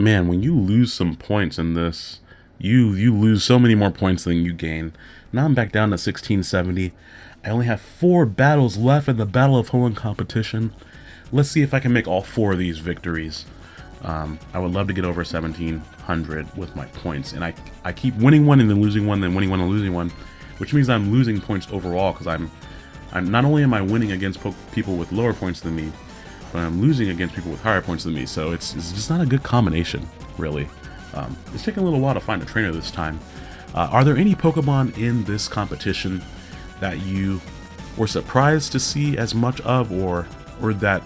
Man, when you lose some points in this, you you lose so many more points than you gain. Now I'm back down to 1670. I only have four battles left in the Battle of Hoenn competition. Let's see if I can make all four of these victories. Um, I would love to get over 1700 with my points, and I I keep winning one and then losing one, then winning one and losing one, which means I'm losing points overall because I'm I'm not only am I winning against people with lower points than me, but I'm losing against people with higher points than me. So it's it's just not a good combination, really. Um, it's taking a little while to find a trainer this time. Uh, are there any Pokemon in this competition that you were surprised to see as much of, or or that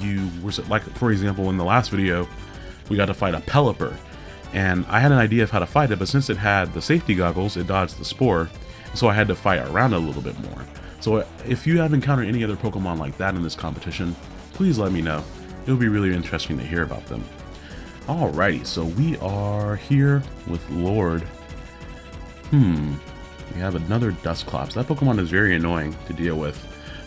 you were like, for example, in the last video, we got to fight a Pelipper, and I had an idea of how to fight it, but since it had the safety goggles, it dodged the spore, so I had to fight around a little bit more. So if you have encountered any other Pokemon like that in this competition, please let me know. It'll be really interesting to hear about them. Alrighty, so we are here with Lord. Hmm, we have another Dusclops. That Pokemon is very annoying to deal with.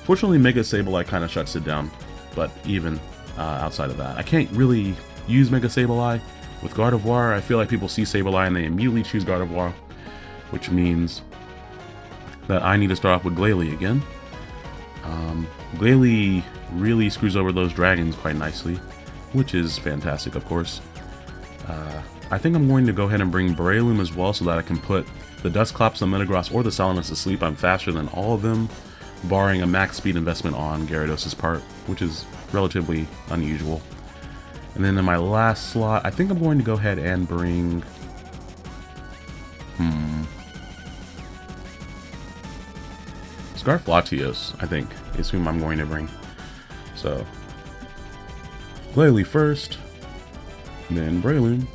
Fortunately, Mega Sableye kind of shuts it down, but even uh, outside of that, I can't really use Mega Sableye. With Gardevoir, I feel like people see Sableye and they immediately choose Gardevoir, which means that I need to start off with Glalie again. Um, Glalie really screws over those dragons quite nicely, which is fantastic, of course. Uh, I think I'm going to go ahead and bring Breloom as well so that I can put the Dusclops, the Metagross, or the Salamence to sleep. I'm faster than all of them, barring a max speed investment on Gyarados' part, which is relatively unusual. And then in my last slot, I think I'm going to go ahead and bring... Hmm... Scarf Latios, I think, is whom I'm going to bring. So, Glalie first, then Breloom,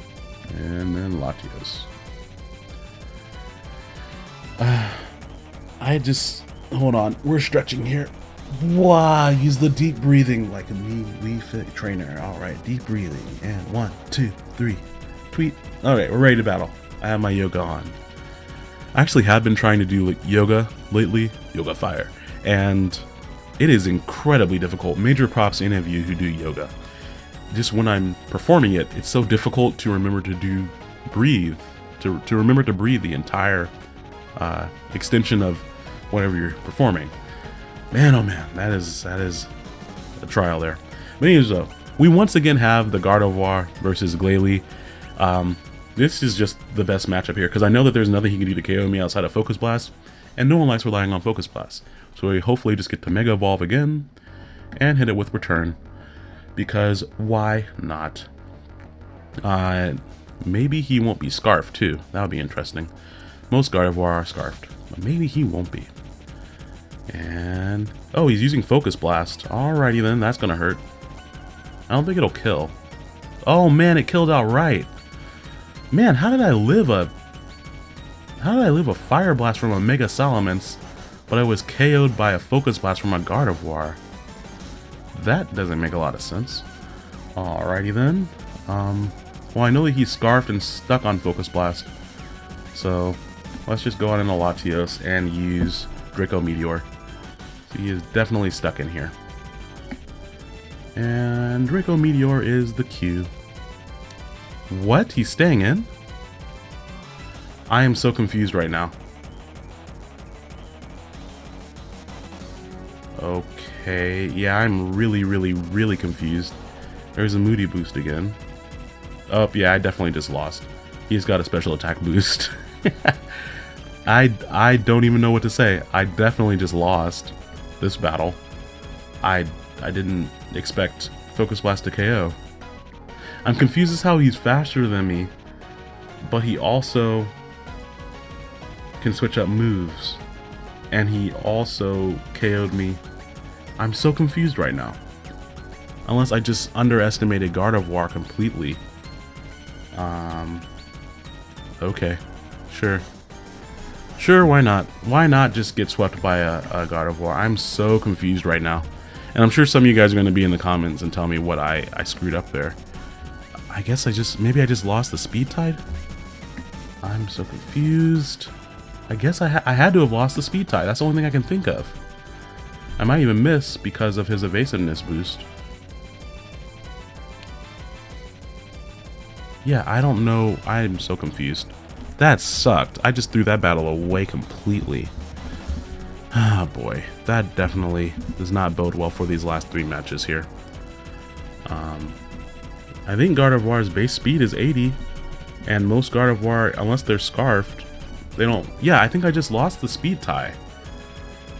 and then Latios. Uh, I just hold on. We're stretching here. Wow, use the deep breathing like a Wii Fit trainer. All right, deep breathing. And one, two, three. Tweet. All right, we're ready to battle. I have my yoga on. I actually have been trying to do like yoga lately, yoga fire, and it is incredibly difficult. Major props to any of you who do yoga. Just when I'm performing it, it's so difficult to remember to do breathe, to, to remember to breathe the entire uh, extension of whatever you're performing. Man, oh man, that is that is a trial there. But anyways, though, we once again have the Gardevoir versus Glalie. Um, this is just the best matchup here because I know that there's nothing he can do to KO me outside of Focus Blast, and no one likes relying on Focus Blast. So we hopefully just get to Mega Evolve again and hit it with Return because why not? Uh, maybe he won't be Scarfed too. That would be interesting. Most Gardevoir are Scarfed, but maybe he won't be. And, oh, he's using Focus Blast. Alrighty then, that's gonna hurt. I don't think it'll kill. Oh man, it killed outright. Man, how did I live a... How did I live a Fire Blast from a Mega Salamence, but I was KO'd by a Focus Blast from a Gardevoir? That doesn't make a lot of sense. Alrighty then. Um, well, I know that he's scarfed and stuck on Focus Blast. So, let's just go on into Latios and use Draco Meteor. So he is definitely stuck in here. And Draco Meteor is the Q. What? He's staying in? I am so confused right now. Okay, yeah, I'm really, really, really confused. There's a Moody boost again. Oh, yeah, I definitely just lost. He's got a special attack boost. I, I don't even know what to say. I definitely just lost this battle. I, I didn't expect Focus Blast to KO. I'm confused as how he's faster than me, but he also can switch up moves. And he also KO'd me. I'm so confused right now. Unless I just underestimated Gardevoir completely. Um, okay, sure. Sure, why not? Why not just get swept by a, a Gardevoir? I'm so confused right now. And I'm sure some of you guys are going to be in the comments and tell me what I, I screwed up there. I guess I just, maybe I just lost the speed tie? I'm so confused. I guess I, ha I had to have lost the speed tie. That's the only thing I can think of. I might even miss because of his evasiveness boost. Yeah, I don't know. I'm so confused. That sucked. I just threw that battle away completely. Ah, boy. That definitely does not bode well for these last three matches here. Um, I think Gardevoir's base speed is 80. And most Gardevoir, unless they're Scarfed, they don't... Yeah, I think I just lost the speed tie.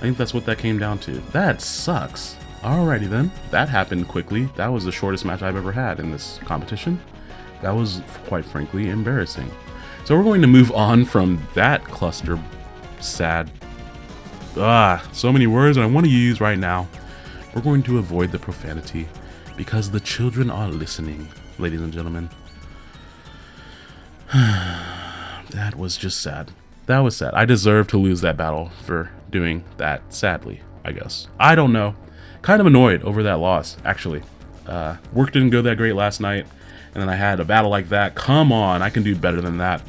I think that's what that came down to. That sucks. Alrighty then. That happened quickly. That was the shortest match I've ever had in this competition. That was, quite frankly, embarrassing. So we're going to move on from that cluster sad... Ah, so many words I want to use right now. We're going to avoid the profanity because the children are listening, ladies and gentlemen. that was just sad. That was sad. I deserve to lose that battle for doing that, sadly, I guess. I don't know. Kind of annoyed over that loss, actually. Uh, work didn't go that great last night, and then I had a battle like that. Come on, I can do better than that.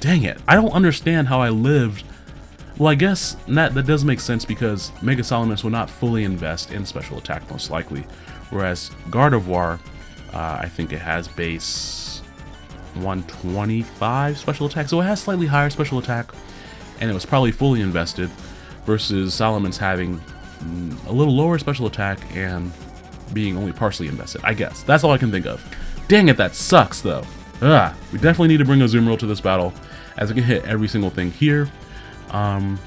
Dang it. I don't understand how I lived. Well, I guess that, that does make sense because Mega Salamence will not fully invest in special attack, most likely. Whereas Gardevoir, uh, I think it has base 125 special attack, so it has slightly higher special attack, and it was probably fully invested, versus Salamence having a little lower special attack and being only partially invested, I guess. That's all I can think of. Dang it, that sucks, though. Ugh, we definitely need to bring Azumarill to this battle, as it can hit every single thing here. Um,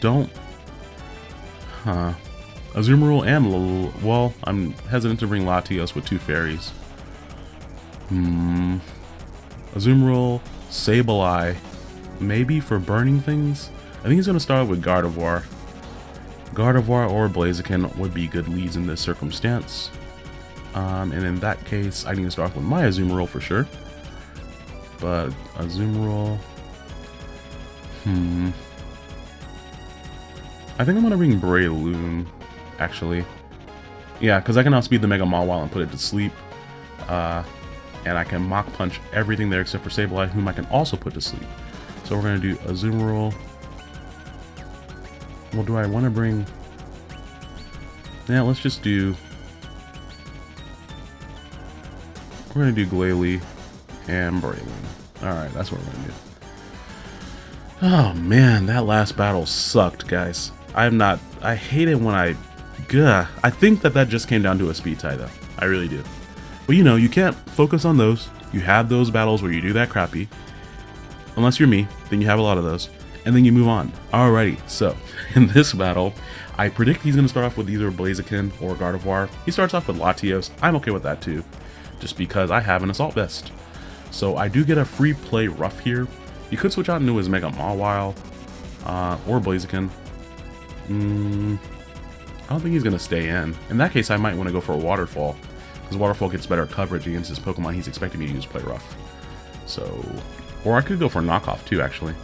don't... Huh. Azumarill and well, I'm hesitant to bring Latios with two fairies. Hmm. Azumarill, Sableye, maybe for burning things? I think he's going to start with Gardevoir. Gardevoir or Blaziken would be good leads in this circumstance. Um, and in that case, I need to start with my Azumarill for sure. But Azumarill... Hmm... I think I'm going to bring Breloom actually. Yeah, because I can outspeed the Mega Mawile and put it to sleep. Uh, and I can Mach Punch everything there except for Sableye, whom I can also put to sleep. So we're going to do Azumarill. Well, do I want to bring... Yeah, let's just do... We're going to do Glalie and Breloom. Alright, that's what we're going to do. Oh man, that last battle sucked, guys. I'm not... I hate it when I Gah. I think that that just came down to a speed tie, though. I really do. But you know, you can't focus on those. You have those battles where you do that crappy. Unless you're me, then you have a lot of those. And then you move on. Alrighty, so in this battle, I predict he's going to start off with either Blaziken or Gardevoir. He starts off with Latios. I'm okay with that too, just because I have an Assault Vest. So I do get a free play rough here. You could switch out into his Mega Mawile uh, or Blaziken. Mm, I don't think he's going to stay in. In that case, I might want to go for a Waterfall, because Waterfall gets better coverage against his Pokemon he's expecting me to use Play Rough. So, or I could go for Knockoff too, actually.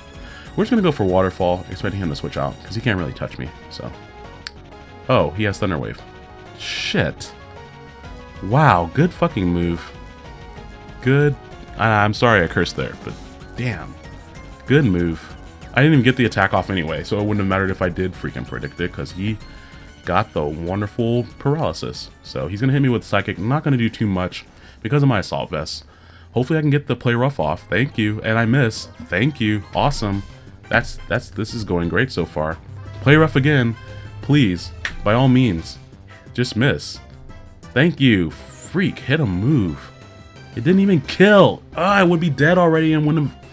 We're just going to go for Waterfall, expecting him to switch out, because he can't really touch me, so. Oh, he has Thunder Wave. Shit. Wow, good fucking move. Good. I, I'm sorry I cursed there, but damn. Good move. I didn't even get the attack off anyway, so it wouldn't have mattered if I did freaking predict it, because he got the wonderful paralysis. So he's going to hit me with Psychic. not going to do too much because of my Assault Vest. Hopefully I can get the play rough off. Thank you. And I miss. Thank you. Awesome. That's, that's, this is going great so far. Play rough again. Please. By all means. Just miss. Thank you. Freak. Hit a move. It didn't even kill. Oh, I would be dead already and wouldn't have...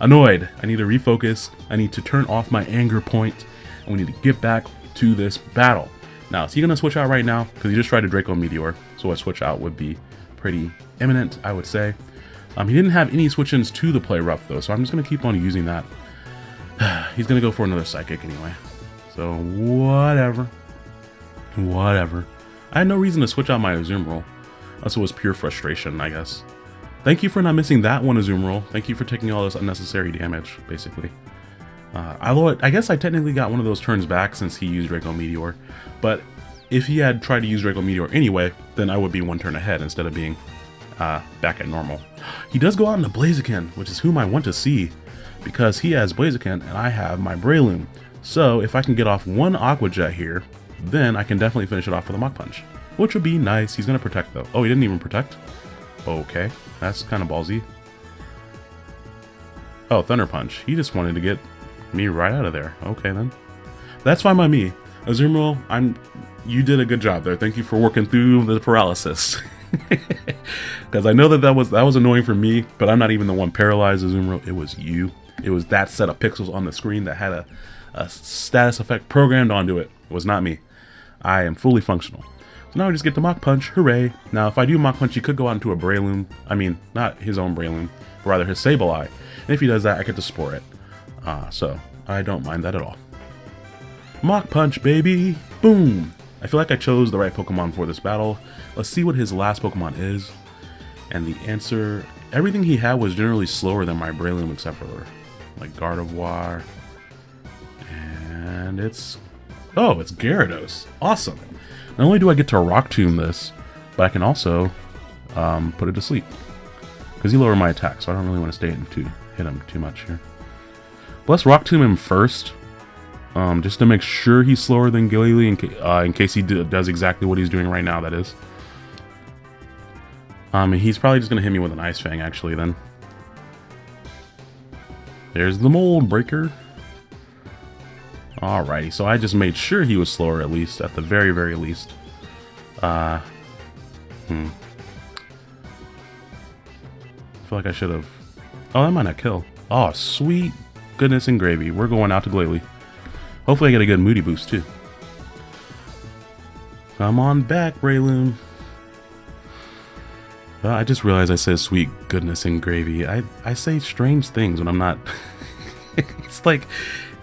Annoyed. I need to refocus. I need to turn off my anger point. And we need to get back to this battle. Now, is he going to switch out right now? Because he just tried a Draco Meteor, so a switch out would be pretty imminent, I would say. Um, he didn't have any switch-ins to the play rough, though, so I'm just going to keep on using that. He's going to go for another Psychic anyway. So, whatever. Whatever. I had no reason to switch out my Azumarill. Unless it was pure frustration, I guess. Thank you for not missing that one Azumarill. Thank you for taking all this unnecessary damage, basically. Uh, although I guess I technically got one of those turns back since he used Draco Meteor, but if he had tried to use Draco Meteor anyway, then I would be one turn ahead instead of being uh, back at normal. He does go out into Blaziken, which is whom I want to see, because he has Blaziken and I have my Breloom. So if I can get off one Aqua Jet here, then I can definitely finish it off with a Mach Punch, which would be nice. He's going to protect though. Oh, he didn't even protect? Okay, that's kind of ballsy. Oh, Thunder Punch. He just wanted to get me right out of there. Okay, then. That's fine by me. Azumarill, I'm... You did a good job there. Thank you for working through the paralysis. Because I know that that was, that was annoying for me, but I'm not even the one paralyzed Azumarill. It was you. It was that set of pixels on the screen that had a, a status effect programmed onto it. It was not me. I am fully functional. So now I just get to Mach Punch. Hooray. Now, if I do Mach Punch, he could go out into a Breloom. I mean, not his own Breloom, but rather his Sableye. And if he does that, I get to Spore it. Uh, so, I don't mind that at all. Mach Punch, baby! Boom! I feel like I chose the right Pokemon for this battle. Let's see what his last Pokemon is. And the answer, everything he had was generally slower than my Breloom except for like Gardevoir. And it's, oh, it's Gyarados. Awesome. Not only do I get to Rock Tomb this, but I can also um, put it to sleep. Because he lowered my attack, so I don't really want to stay in to hit him too much here. But let's Rock Tomb him first. Um, just to make sure he's slower than Glalie in, ca uh, in case he does exactly what he's doing right now, that is. Um, he's probably just going to hit me with an Ice Fang, actually, then. There's the Mold Breaker. Alrighty, so I just made sure he was slower, at least, at the very, very least. Uh, hmm. I feel like I should have... Oh, that might not kill. Oh, sweet goodness and gravy. We're going out to Glalie. Hopefully I get a good Moody boost, too. Come on back, Breloom. I just realized I said sweet goodness and gravy. I, I say strange things when I'm not... it's like...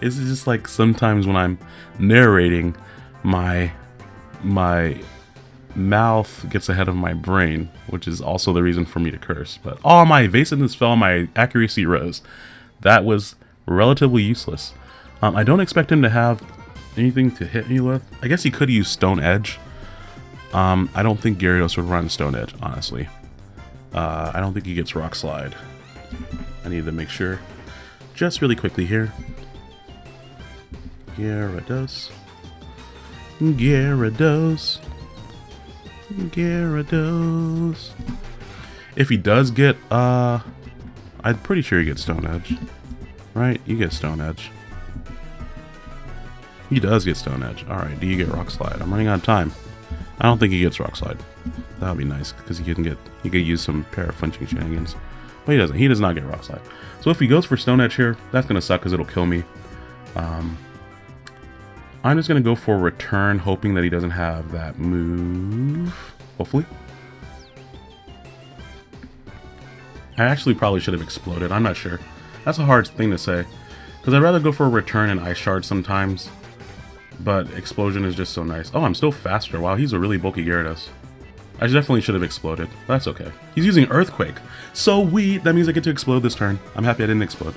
It's just like sometimes when I'm narrating, my... My mouth gets ahead of my brain, which is also the reason for me to curse. But all oh, my evasiveness fell, my accuracy rose. That was relatively useless. Um, I don't expect him to have anything to hit me with. I guess he could use Stone Edge. Um, I don't think Gyarados would run Stone Edge, honestly. Uh, I don't think he gets Rock Slide. I need to make sure. Just really quickly here. Gyarados. Gyarados. Gyarados. If he does get, uh... I'm pretty sure he gets Stone Edge. Right? You get Stone Edge. He does get Stone Edge. Alright, do you get Rock Slide? I'm running out of time. I don't think he gets Rock Slide. That would be nice, because he can get he could use some pair flinching shenanigans. But he doesn't. He does not get Rock Slide. So if he goes for Stone Edge here, that's going to suck because it'll kill me. Um, I'm just going to go for Return, hoping that he doesn't have that move. Hopefully. I actually probably should have exploded. I'm not sure. That's a hard thing to say. Because I'd rather go for a Return and Ice Shard sometimes. But Explosion is just so nice. Oh, I'm still faster. Wow, he's a really bulky Gyarados. I definitely should have exploded. That's okay. He's using Earthquake. So we That means I get to explode this turn. I'm happy I didn't explode.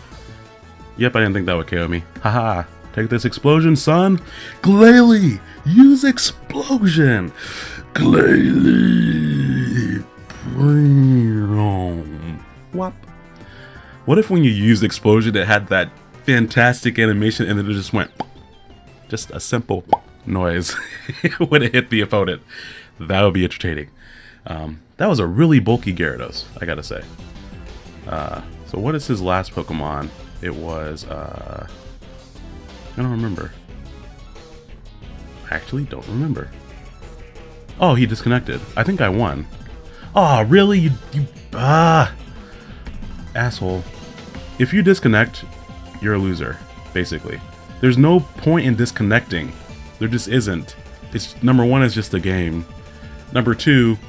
Yep, I didn't think that would KO me. Haha. Take this explosion, son. Glalie, use explosion. Glalie. What? What if when you used explosion, it had that fantastic animation and then it just went just a simple noise when it hit the opponent. That would be entertaining. Um, that was a really bulky Gyarados, I gotta say. Uh, so what is his last Pokemon? It was, uh, I don't remember. I actually don't remember. Oh, he disconnected. I think I won. Oh, really? You, you, ah, asshole. If you disconnect, you're a loser, basically. There's no point in disconnecting. There just isn't. It's number one is just a game. Number two,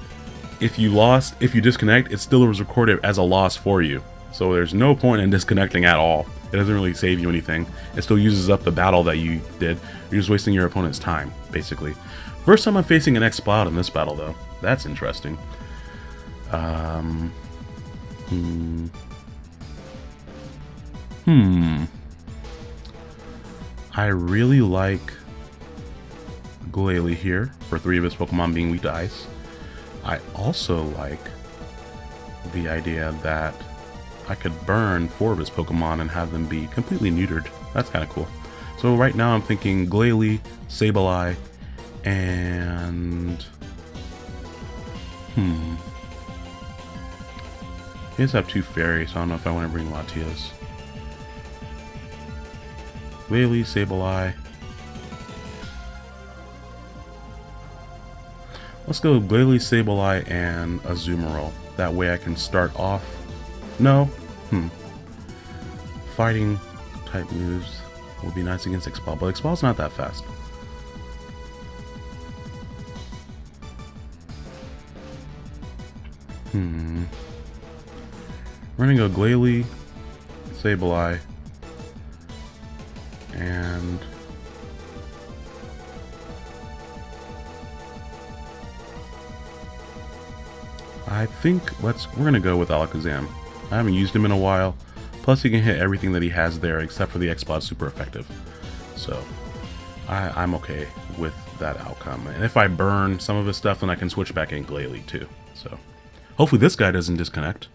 if you lost, if you disconnect, it still was recorded as a loss for you. So there's no point in disconnecting at all. It doesn't really save you anything. It still uses up the battle that you did. You're just wasting your opponent's time, basically. First time I'm facing an Exploud in this battle, though. That's interesting. Um, hmm. Hmm. I really like Glalie here, for three of his Pokemon being weak to ice. I also like the idea that I could burn four of his Pokemon and have them be completely neutered. That's kind of cool. So right now I'm thinking Glalie, Sableye, and... Hmm... He does have two fairies, so I don't know if I want to bring Latios. Glalie, Sableye. Let's go Glalie, Sableye, and Azumarill. That way I can start off. No? Hmm. Fighting type moves will be nice against Exploud, but Exploud's not that fast. Hmm. We're gonna go Glalie, Sableye, and I think let's we're gonna go with Alakazam. I haven't used him in a while. Plus he can hit everything that he has there except for the Exploud super effective. So I, I'm okay with that outcome. And if I burn some of his stuff, then I can switch back in Glalie too. So hopefully this guy doesn't disconnect.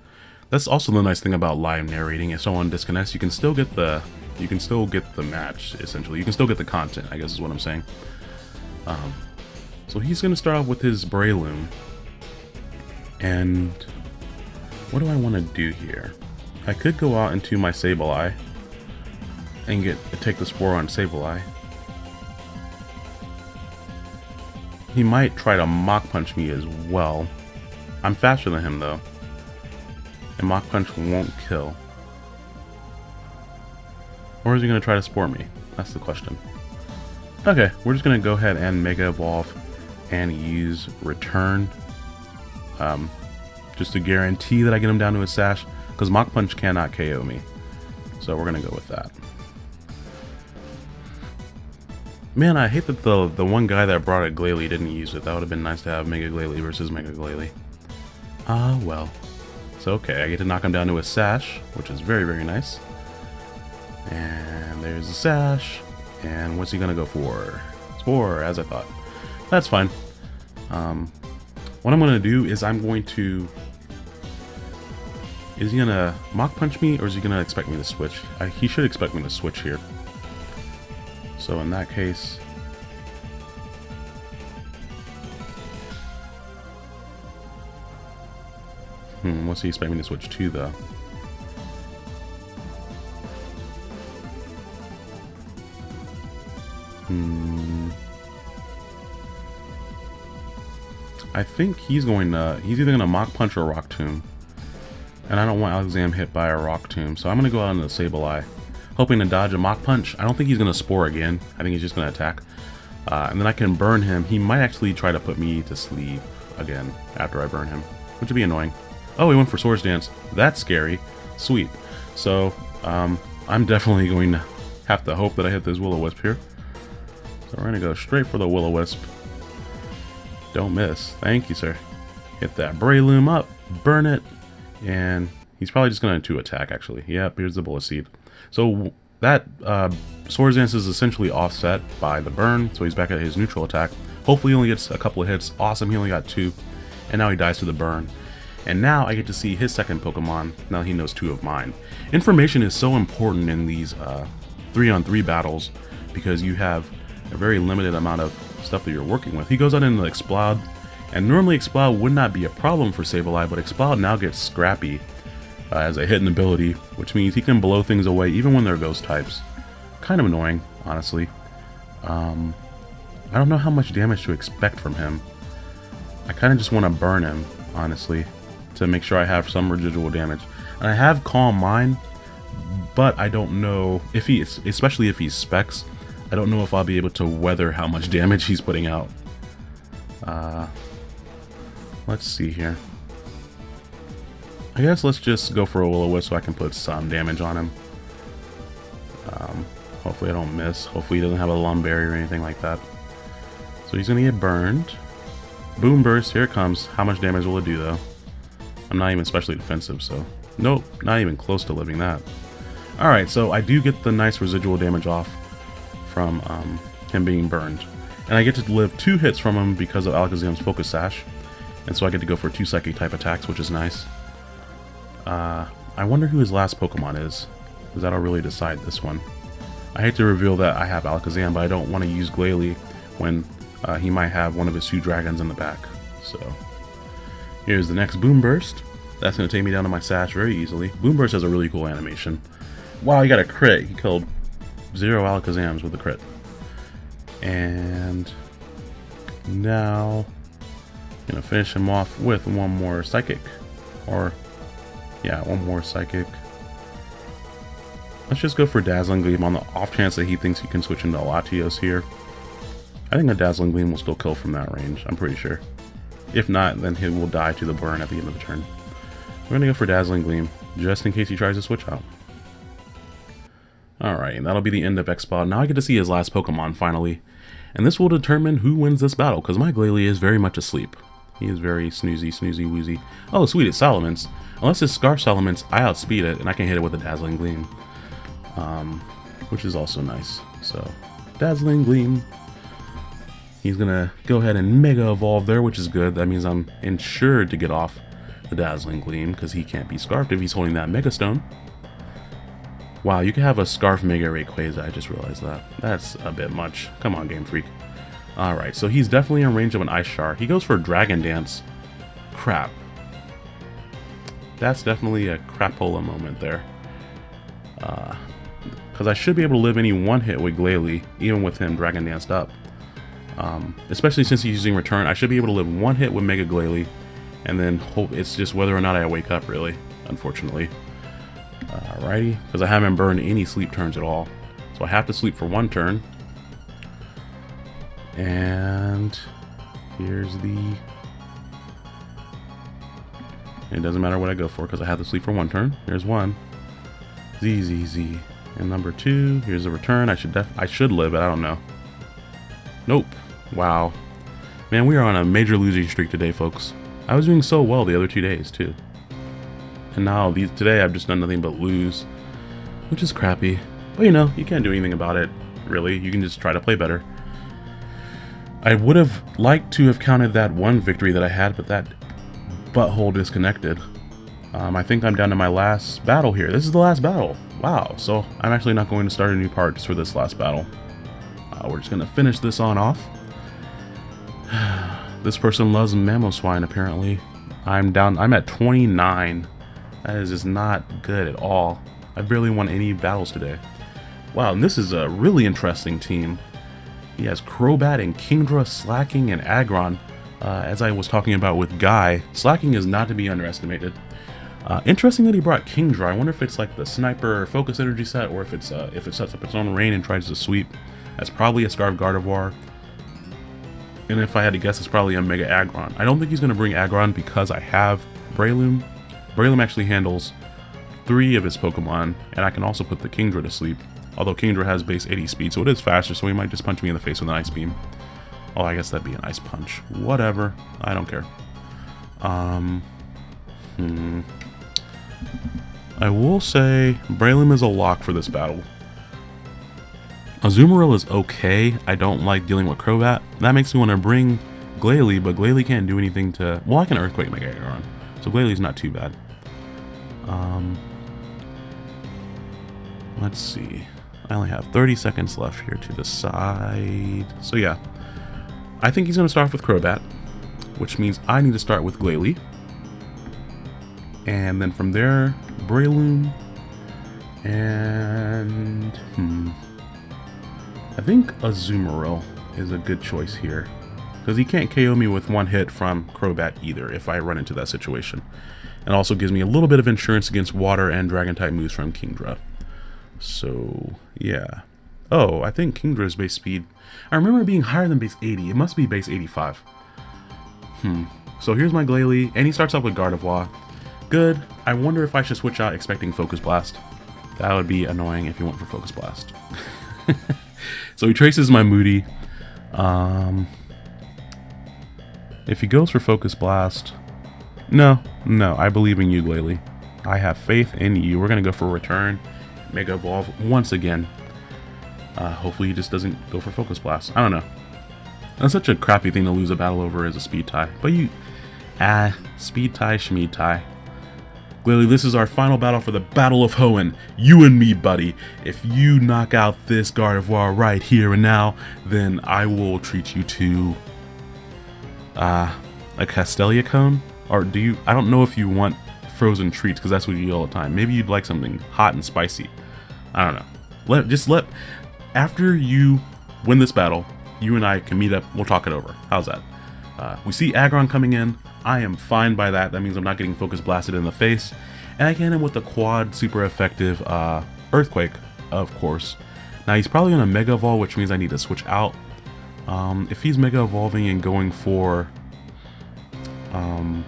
That's also the nice thing about live narrating. If someone disconnects, you can still get the you can still get the match essentially. You can still get the content. I guess is what I'm saying. Um, so he's gonna start off with his Breloom. And what do I want to do here? I could go out into my Sableye and get take the Spore on Sableye. He might try to Mach Punch me as well. I'm faster than him though. And Mach Punch won't kill. Or is he going to try to Spore me? That's the question. Okay, we're just going to go ahead and Mega Evolve and use Return um, just to guarantee that I get him down to a sash, because Mach Punch cannot KO me. So we're going to go with that. Man, I hate that the the one guy that brought a Glalie didn't use it. That would have been nice to have Mega Glalie versus Mega Glalie. Ah, well. So okay, I get to knock him down to a sash, which is very, very nice. And there's a sash. And what's he gonna go for? Spore, as I thought. That's fine. Um, what I'm to do is I'm going to... Is he to Mach Punch me, or is he to expect me to switch? I, he should expect me to switch here. So in that case... Hmm, what's he expect me to switch to, though? I think he's going to, he's either going to Mach Punch or Rock Tomb. And I don't want Alakazam hit by a Rock Tomb, so I'm going to go out into Sableye. Hoping to dodge a Mach Punch. I don't think he's going to Spore again. I think he's just going to attack. Uh, and then I can burn him. He might actually try to put me to sleep again after I burn him, which would be annoying. Oh, he went for Swords Dance. That's scary. Sweet. So, um, I'm definitely going to have to hope that I hit this Will-O-Wisp here. So we're going to go straight for the Will-O-Wisp. Don't miss. Thank you, sir. Hit that Breloom up, burn it, and he's probably just going to attack, actually. Yep, here's the Bullet Seed. So that uh, Swords Dance is essentially offset by the burn, so he's back at his neutral attack. Hopefully he only gets a couple of hits. Awesome, he only got two. And now he dies to the burn. And now I get to see his second Pokemon, now he knows two of mine. Information is so important in these 3-on-3 uh, battles because you have a very limited amount of stuff that you're working with. He goes on into Exploud, and normally Exploud would not be a problem for Sableye, but Exploud now gets Scrappy uh, as a hidden ability, which means he can blow things away even when they're ghost types. Kind of annoying, honestly. Um, I don't know how much damage to expect from him. I kind of just want to burn him, honestly, to make sure I have some residual damage. And I have Calm Mind, but I don't know if he, especially if he Specs, I don't know if I'll be able to weather how much damage he's putting out. Uh, let's see here. I guess let's just go for a Will-O-Wisp so I can put some damage on him. Um, hopefully I don't miss. Hopefully he doesn't have a Lum Berry or anything like that. So he's going to get burned. Boom Burst, here it comes. How much damage will it do though? I'm not even specially defensive, so... Nope, not even close to living that. Alright, so I do get the nice residual damage off from um, him being burned. And I get to live two hits from him because of Alakazam's Focus Sash. And so I get to go for two Psychic type attacks, which is nice. Uh, I wonder who his last Pokemon is, because that'll really decide this one. I hate to reveal that I have Alakazam, but I don't want to use Glalie when uh, he might have one of his two dragons in the back. So, here's the next Boom Burst. That's going to take me down to my sash very easily. Boom Burst has a really cool animation. Wow, he got a crit. He killed zero Alakazams with a crit. And now I'm to finish him off with one more Psychic. Or, yeah, one more Psychic. Let's just go for Dazzling Gleam on the off chance that he thinks he can switch into Latios here. I think a Dazzling Gleam will still kill from that range, I'm pretty sure. If not, then he will die to the burn at the end of the turn. We're to go for Dazzling Gleam, just in case he tries to switch out. Alright, and that'll be the end of Exploud. Now I get to see his last Pokemon, finally. And this will determine who wins this battle, because my Glalie is very much asleep. He is very snoozy, snoozy, woozy. Oh, sweet, it's Salamence. Unless it's Scarf Salamence, I outspeed it, and I can hit it with a Dazzling Gleam. Um, which is also nice. So, Dazzling Gleam. He's gonna go ahead and Mega Evolve there, which is good. That means I'm insured to get off the Dazzling Gleam because he can't be Scarfed if he's holding that Mega Stone. Wow, you can have a Scarf Mega Rayquaza, I just realized that. That's a bit much. Come on, Game Freak. Alright, so he's definitely in range of an Ice Shard. He goes for Dragon Dance. Crap. That's definitely a crapola moment there. Because uh, I should be able to live any one hit with Glalie, even with him Dragon Danced up. Um, especially since he's using Return, I should be able to live one hit with Mega Glalie and then hope it's just whether or not I wake up, really, unfortunately. Alrighty, because I haven't burned any sleep turns at all. So I have to sleep for one turn. And here's the... It doesn't matter what I go for because I have to sleep for one turn. Here's one. Z, Z, Z. And number two, here's a return. I should def I should live, but I don't know. Nope. Wow. Man, we are on a major losing streak today, folks. I was doing so well the other two days, too. And now, these today, I've just done nothing but lose. Which is crappy. But you know, you can't do anything about it, really. You can just try to play better. I would have liked to have counted that one victory that I had, but that butthole disconnected. Um, I think I'm down to my last battle here. This is the last battle. Wow, so I'm actually not going to start a new part just for this last battle. Uh, we're just going to finish this on off. this person loves Mamoswine, apparently. I'm down, I'm at 29. That is just not good at all. I barely won any battles today. Wow, and this is a really interesting team. He has Crobat and Kingdra, Slaking, and Aggron. Uh, as I was talking about with Guy, Slaking is not to be underestimated. Uh, interesting that he brought Kingdra. I wonder if it's like the Sniper Focus Energy set, or if it's uh, if it sets up its own rain and tries to sweep. That's probably a Scarf Gardevoir. And if I had to guess, it's probably a Mega Aggron. I don't think he's going to bring Aggron because I have Breloom. Breloom actually handles three of his Pokemon, and I can also put the Kingdra to sleep. Although Kingdra has base 80 speed, so it is faster, so he might just punch me in the face with an Ice Beam. Oh, I guess that'd be an Ice Punch. Whatever. I don't care. Um, hmm. I will say Breloom is a lock for this battle. Azumarill is okay. I don't like dealing with Crobat. That makes me want to bring Glalie, but Glalie can't do anything to... Well, I can Earthquake Mega Aggron, so Glalie's not too bad. Um, let's see. I only have 30 seconds left here to decide. So yeah, I think he's going to start off with Crobat, which means I need to start with Glalie. And then from there, Breloom. And, hmm. I think Azumarill is a good choice here. Because he can't KO me with one hit from Crobat either if I run into that situation. And also gives me a little bit of insurance against water and dragon type moves from Kingdra. So, yeah. Oh, I think Kingdra's base speed... I remember being higher than base 80. It must be base 85. Hmm. So here's my Glalie, and he starts off with Gardevoir. Good. I wonder if I should switch out expecting Focus Blast. That would be annoying if you went for Focus Blast. so he traces my Moody. Um, if he goes for Focus Blast... No, no, I believe in you, Glalie. I have faith in you. We're going to go for Return. Mega Evolve once again. Uh, hopefully he just doesn't go for Focus Blast. I don't know. That's such a crappy thing to lose a battle over as a speed tie. But you... Ah, speed tie, schmeed tie. Glalie, this is our final battle for the Battle of Hoenn. You and me, buddy. If you knock out this Gardevoir right here and now, then I will treat you to... Uh, a Castelia Cone? Or do you... I don't know if you want frozen treats because that's what you eat all the time. Maybe you'd like something hot and spicy. I don't know. Let just let after you win this battle, you and I can meet up. We'll talk it over. How's that? Uh, we see Aggron coming in. I am fine by that. That means I'm not getting focus blasted in the face. And I can him with the quad super effective uh, Earthquake, of course. Now he's probably going to Mega Evolve, which means I need to switch out. Um, if he's Mega Evolving and going for... Um,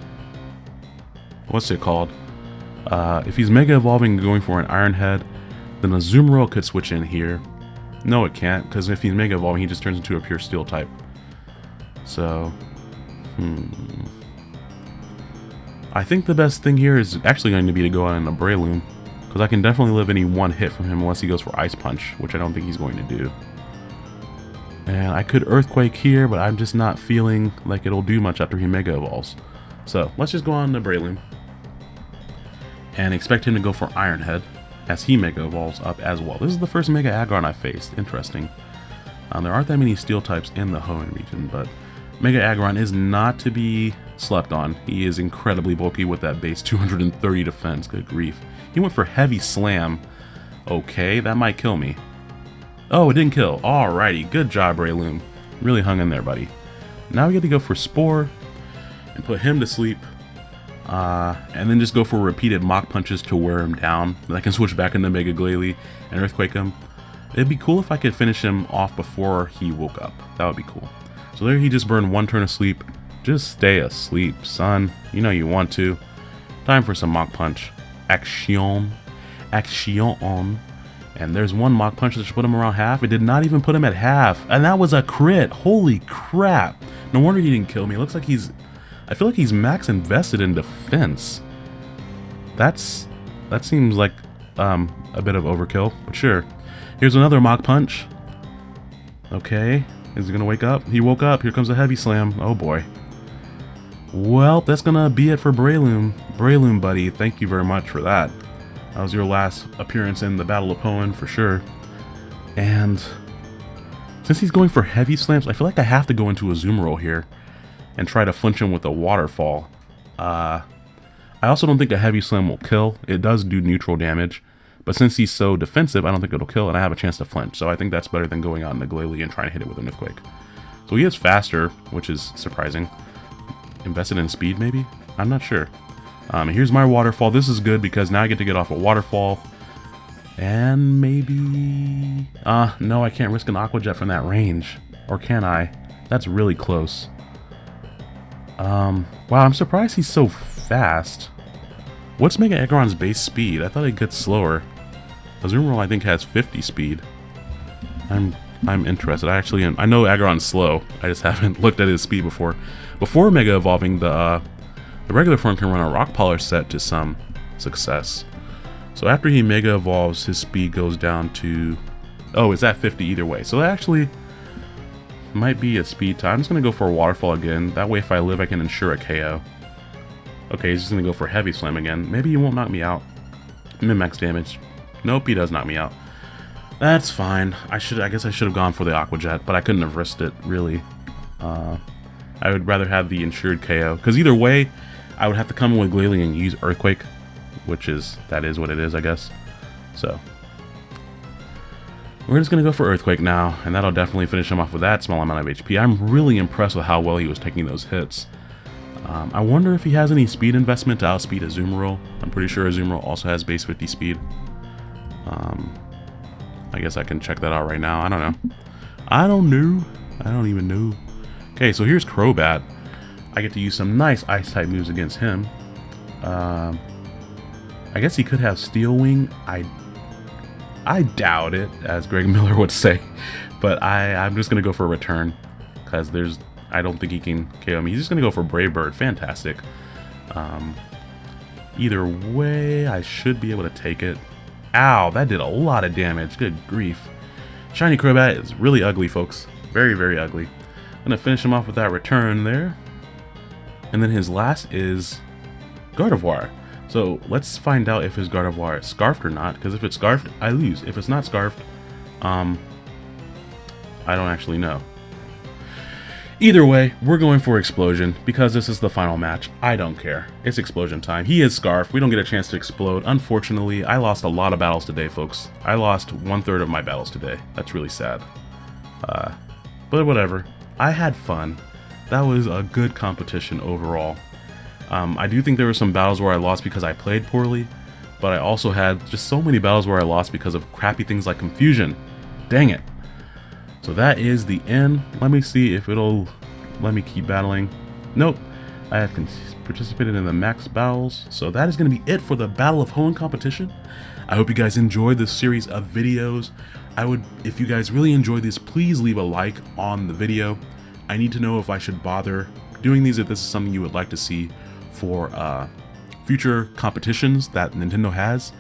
what's it called? Uh, if he's Mega Evolving going for an Iron Head, then a Azumarill could switch in here. No, it can't, because if he's Mega Evolving, he just turns into a pure Steel type. So, hmm. I think the best thing here is actually going to be to go out on a Breloom. Because I can definitely live any one hit from him unless he goes for Ice Punch, which I don't think he's going to do. And I could Earthquake here, but I'm just not feeling like it'll do much after he Mega Evolves. So, let's just go on to Breloom. And expect him to go for Iron Head, as he Mega Evolves up as well. This is the first Mega Aggron I've faced. Interesting. Um, there aren't that many Steel types in the Hoenn region, but Mega Aggron is not to be slept on. He is incredibly bulky with that base 230 defense. Good grief. He went for Heavy Slam. Okay, that might kill me. Oh, it didn't kill. Alrighty, good job, Breloom. Really hung in there, buddy. Now we get to go for Spore and put him to sleep. Uh, and then just go for repeated Mach Punches to wear him down. Then I can switch back into Mega Glalie and Earthquake him. It'd be cool if I could finish him off before he woke up. That would be cool. So there he just burned one turn of sleep. Just stay asleep, son. You know you want to. Time for some Mach Punch. Action. Action. And there's one Mach Punch that put him around half. It did not even put him at half. And that was a crit. Holy crap. No wonder he didn't kill me. It looks like he's... I feel like he's max invested in defense. That's... That seems like um, a bit of overkill, but sure. Here's another Mach Punch. Okay. Is he to wake up? He woke up. Here comes a Heavy Slam. Oh boy. Well, that's to be it for Breloom. Breloom, buddy, thank you very much for that. That was your last appearance in the Battle of Hoenn, for sure. And since he's going for Heavy Slams, I feel like I have to go into Azumarill here and try to flinch him with a Waterfall. Uh, I also don't think a Heavy Slam will kill. It does do neutral damage. But since he's so defensive, I don't think it'll kill, and I have a chance to flinch. So I think that's better than going out into Glalie and trying to hit it with an Earthquake. So he is faster, which is surprising. Invested in speed, maybe? I'm not sure. Um, here's my waterfall. This is good because now I get to get off a waterfall. And maybe... Uh, no, I can't risk an Aqua Jet from that range. Or can I? That's really close. Um, wow, I'm surprised he's so fast. What's Mega Aggron's base speed? I thought it gets slower. Azumarill, I think, has 50 speed. I'm I'm interested. I actually am. I know Aggron's slow. I just haven't looked at his speed before. Before Mega Evolving, the, uh, the regular form can run a Rock Polish set to some success. So after he Mega Evolves, his speed goes down to... Oh, it's at 50 either way. So that actually might be a speed time. I'm just going to go for a Waterfall again. That way if I live, I can ensure a KO. Okay, he's just going to go for Heavy Slam again. Maybe he won't knock me out. Min-max damage. Nope, he does knock me out. That's fine. I should. I guess I should have gone for the Aqua Jet, but I couldn't have risked it, really. Uh, I would rather have the insured KO. Because either way, I would have to come in with Glalie and use Earthquake. Which is, that is what it is, I guess. So. We're just going to go for Earthquake now, and that'll definitely finish him off with that small amount of HP. I'm really impressed with how well he was taking those hits. Um, I wonder if he has any speed investment to outspeed Azumarill. I'm pretty sure Azumarill also has base 50 speed. Um, I guess I can check that out right now. I don't know. I don't know. I don't even know. Okay, so here's Crobat. I get to use some nice Ice-type moves against him. Um, I guess he could have Steel Wing. I I doubt it, as Greg Miller would say. But I, I'm just going to go for a return. Because there's... I don't think he can KO me. He's just going to go for Brave Bird. Fantastic. Um, either way, I should be able to take it. Ow, that did a lot of damage. Good grief. Shiny Crobat is really ugly, folks. Very, very ugly. I'm going to finish him off with that return there. And then his last is Gardevoir. So let's find out if his Gardevoir is scarfed or not, because if it's scarfed, I lose. If it's not scarfed, um, I don't actually know. Either way, we're going for Explosion because this is the final match. I don't care. It's Explosion time. He is Scarf. We don't get a chance to explode. Unfortunately, I lost a lot of battles today, folks. I lost one-third of my battles today. That's really sad. Uh, but whatever. I had fun. That was a good competition overall. Um, I do think there were some battles where I lost because I played poorly, but I also had just so many battles where I lost because of crappy things like confusion. Dang it. So that is the end. Let me see if it'll let me keep battling. Nope. I have participated in the max battles. So that is going to be it for the Battle of Hoenn competition. I hope you guys enjoyed this series of videos. I would, if you guys really enjoyed this, please leave a like on the video. I need to know if I should bother doing these, if this is something you would like to see for uh, future competitions that Nintendo has.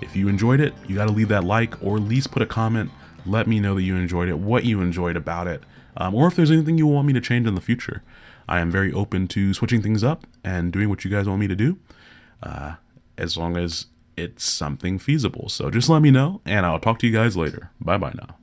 If you enjoyed it, you got to leave that like or at least put a comment let me know that you enjoyed it, what you enjoyed about it, um, or if there's anything you want me to change in the future. I am very open to switching things up and doing what you guys want me to do, uh, as long as it's something feasible. So just let me know, and I'll talk to you guys later. Bye bye now.